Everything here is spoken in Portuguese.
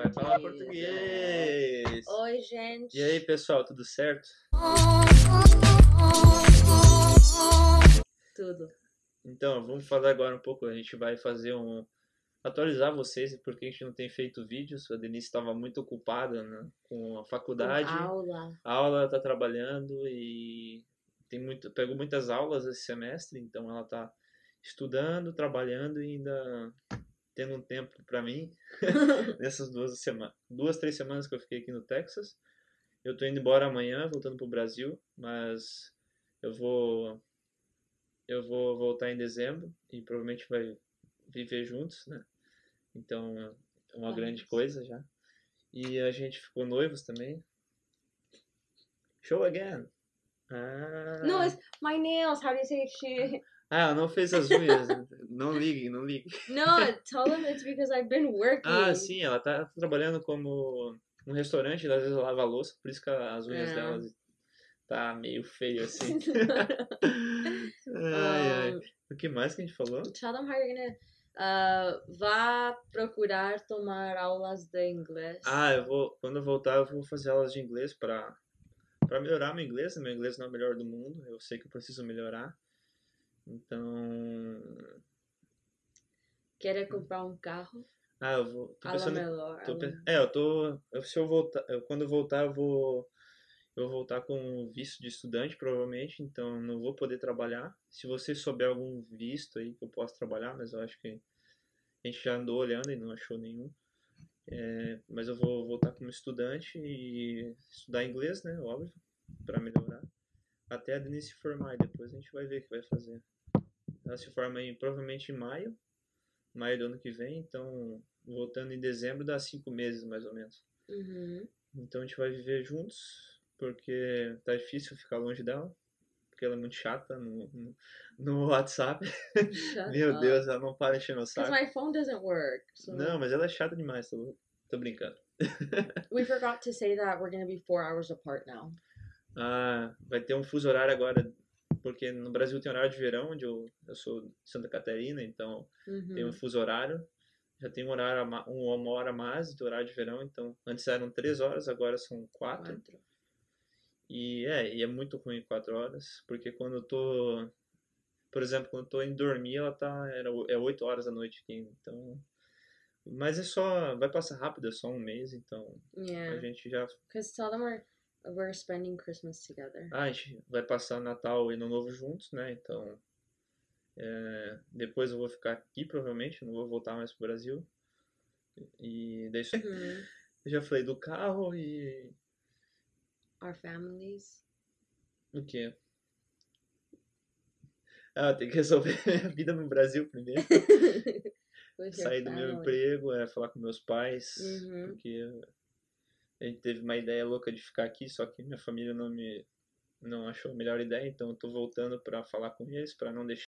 Vai falar português. Oi, gente. E aí, pessoal, tudo certo? Tudo. Então, vamos falar agora um pouco. A gente vai fazer um. atualizar vocês porque a gente não tem feito vídeos. A Denise estava muito ocupada né, com a faculdade. Com aula. A aula tá trabalhando e tem muito, pegou muitas aulas esse semestre, então ela tá estudando, trabalhando e ainda tendo um tempo para mim nessas duas semanas, duas, três semanas que eu fiquei aqui no Texas. Eu tô indo embora amanhã, voltando pro Brasil, mas eu vou eu vou voltar em dezembro e provavelmente vai viver juntos, né? Então, é uma grande coisa já. E a gente ficou noivos também. Show again. Ah. No, it's my nails. How do you say shit? Ah, não fez as unhas. não liguem, não liguem. No, tell them it's because I've been working. Ah, sim, ela tá trabalhando como um restaurante, às vezes lava a louça, por isso que as unhas É. dela tá meio feio assim. ai, ai. Um, O que mais que a gente falou? tell them how you're gonna. Uh, vá procurar tomar aulas de inglês. Ah, eu vou, quando eu voltar, eu vou fazer aulas de inglês para para melhorar meu inglês. Meu inglês não é o melhor do mundo, eu sei que eu preciso melhorar. Então, Quer comprar um carro? ah, eu vou, tô pensando melhor. Tô É, eu tô. eu- se eu voltar. eu- quando eu voltar, eu vou. Eu vou voltar com visto de estudante, provavelmente, então não vou poder trabalhar. Se você souber algum visto aí que eu possa trabalhar, mas eu acho que a gente já andou olhando e não achou nenhum. É, mas eu vou voltar como estudante e estudar inglês, né? Óbvio, pra melhorar. Até a Denise se formar e depois a gente vai ver o que vai fazer. Ela se forma em, provavelmente em maio, maio do ano que vem, então voltando em dezembro dá cinco meses mais ou menos. Uhum. Então a gente vai viver juntos, porque tá difícil ficar longe dela, porque ela é muito chata no, no, no WhatsApp. Meu up. Deus, ela não para meu Because saco. my phone doesn't work. So Não, mas ela é chata demais, tô, tô brincando. we forgot to say that we're gonna be four hours apart now. Ah, vai ter um fuso horário agora, porque no Brasil tem horário de verão, onde eu, eu sou de Santa Catarina, então Uhum. tem um fuso horário. Já tem um horário, a ma- uma hora a mais do horário de verão, então antes eram três horas, agora são quatro. Quatro. E é, e é muito ruim quatro horas, porque quando eu tô, por exemplo, quando eu tô indo dormir, ela tá, era, é oito horas da noite aqui, então... Mas é só, vai passar rápido, é só um mês, então a Yeah. gente já, Because tell them we're we're spending Christmas together. ah, a gente vai passar Natal e Ano Novo juntos, né, então... é, depois eu vou ficar aqui, provavelmente, não vou voltar mais pro Brasil. E daí eu já falei do carro e... Our families. O quê? Ah, tem que resolver minha vida no Brasil primeiro. Sair do meu emprego, é falar com meus pais, Uhum. porque a gente teve uma ideia louca de ficar aqui, só que minha família não me não achou a melhor ideia, então eu tô voltando pra falar com eles, pra não deixar